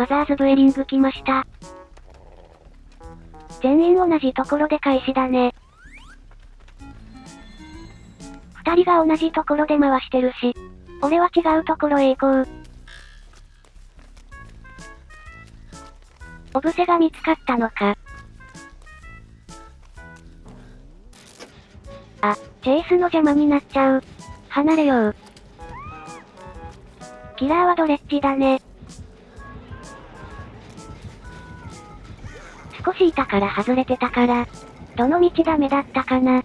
マザーズブエリング来ました。全員同じところで開始だね。二人が同じところで回してるし。俺は違うところへ行こう。オブセが見つかったのか。あ、チェイスの邪魔になっちゃう。離れよう。キラーはドレッジだね。しいたから外れてたから、どの道ダメだったかな。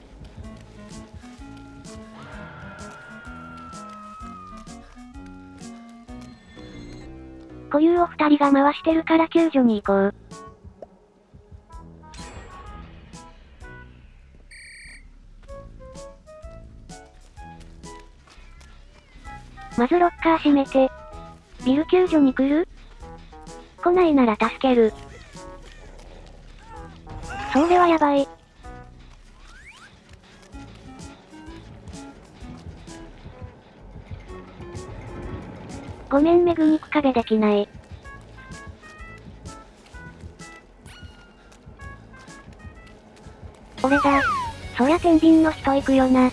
固有を二人が回してるから救助に行こう。まずロッカー閉めて。ビル救助に来る？来ないなら助ける。それはやばい。ごめんめぐ肉壁できない。俺だ。そりゃ天秤の人行くよな。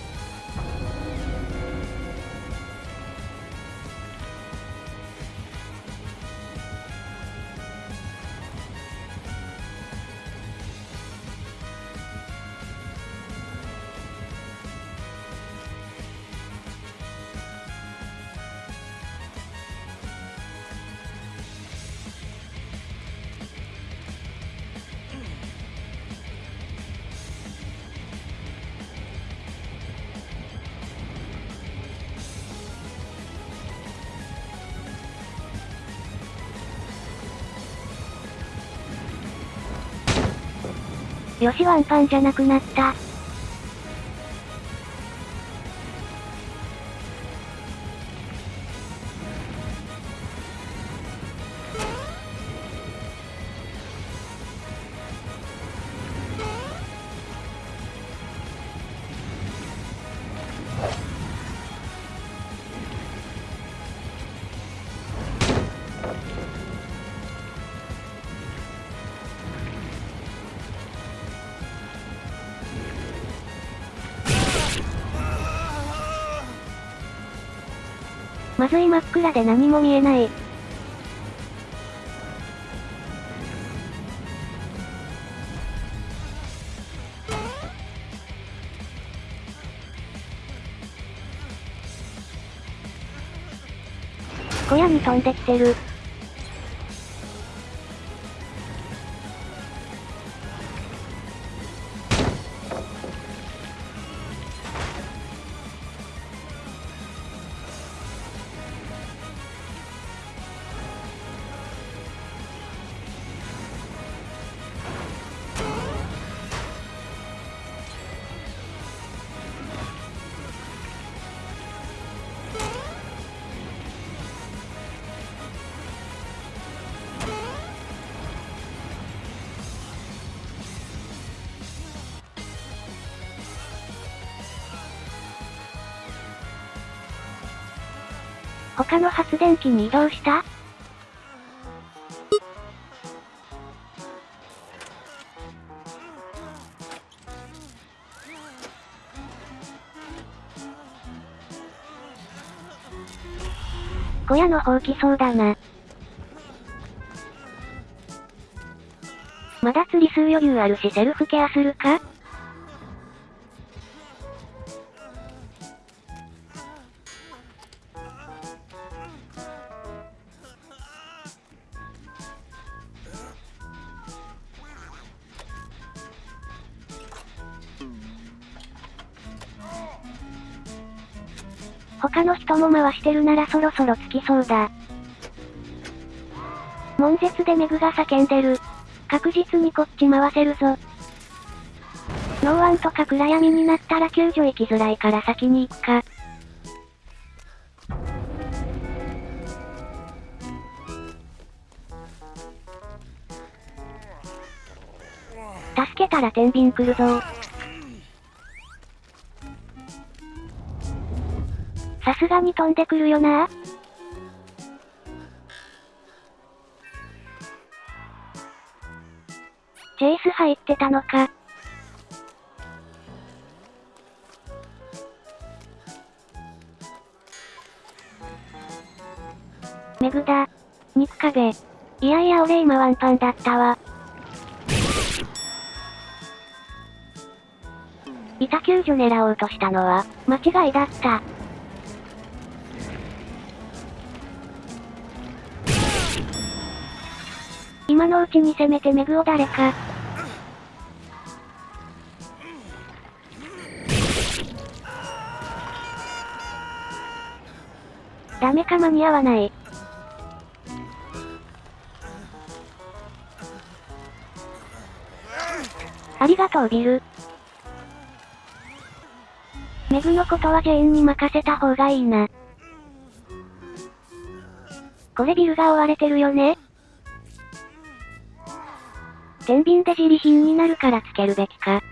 よしワンパンじゃなくなった。まずい真っ暗で何も見えない。小屋に飛んできてる。他の発電機に移動した？小屋の方来そうだな。まだ釣り数余裕あるしセルフケアするか？他の人も回してるならそろそろつきそうだ。悶絶でメグが叫んでる。確実にこっち回せるぞ。ノーワンとか暗闇になったら救助行きづらいから先に行くか。助けたら天秤来るぞに飛んでくるよなチェイス入ってたのか。メグだ。肉壁。いやいや俺今ワンパンだったわ。板救助狙おうとしたのは、間違いだった。今のうちに攻めてメグを誰か。ダメか間に合わない。ありがとうビル。メグのことはジェーンに任せた方がいいな。これビルが追われてるよね天秤で自利品になるからつけるべきか。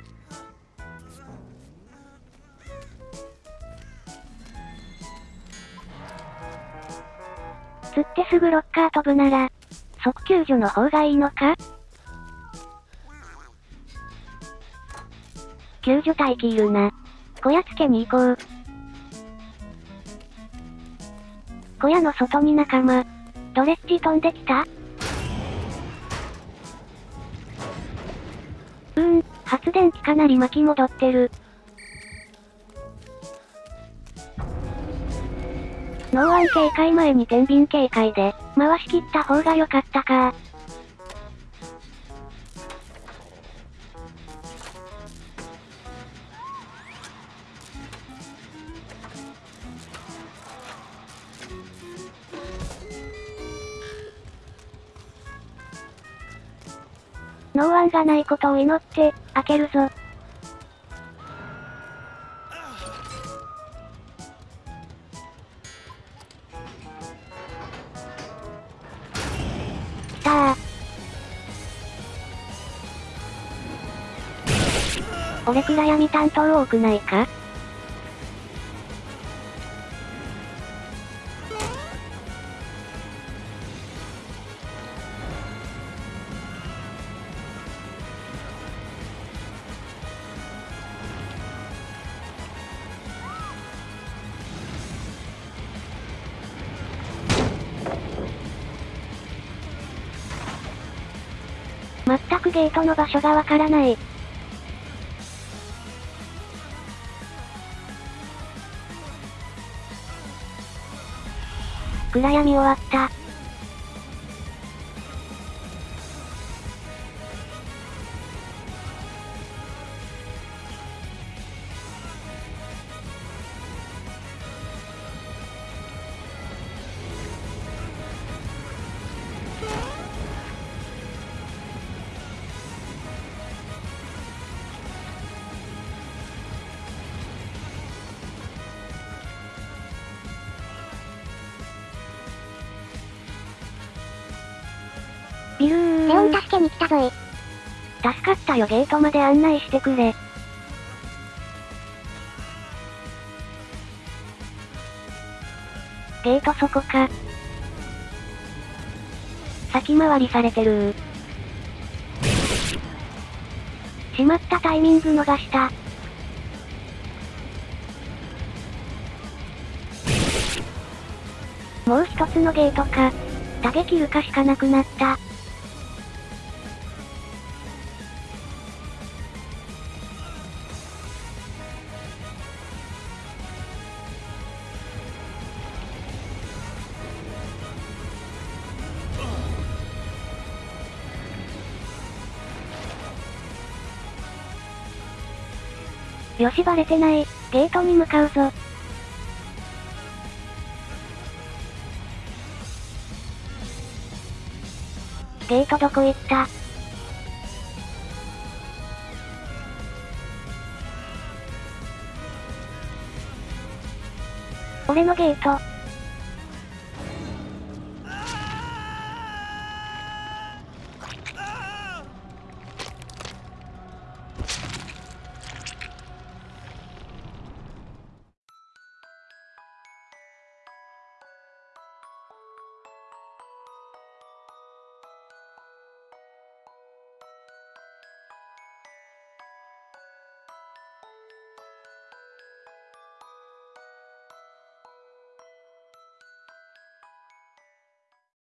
釣ってすぐロッカー飛ぶなら、即救助の方がいいのか？救助待機いるな。小屋つけに行こう。小屋の外に仲間。ドレッジ飛んできた？うん、発電機かなり巻き戻ってる。ノーワン警戒前に天秤警戒で、回し切った方が良かったかノーワンがないことを祈って、開けるぞ。きたー。俺暗闇担当多くないか？全くゲートの場所がわからない。暗闇終わった。ビルー。レオン助けに来たぞい。助かったよゲートまで案内してくれ。ゲートそこか。先回りされてるしまったタイミング逃した。もう一つのゲートか。打撃るかしかなくなった。よしバレてない。ゲートに向かうぞ。ゲートどこ行った？俺のゲート。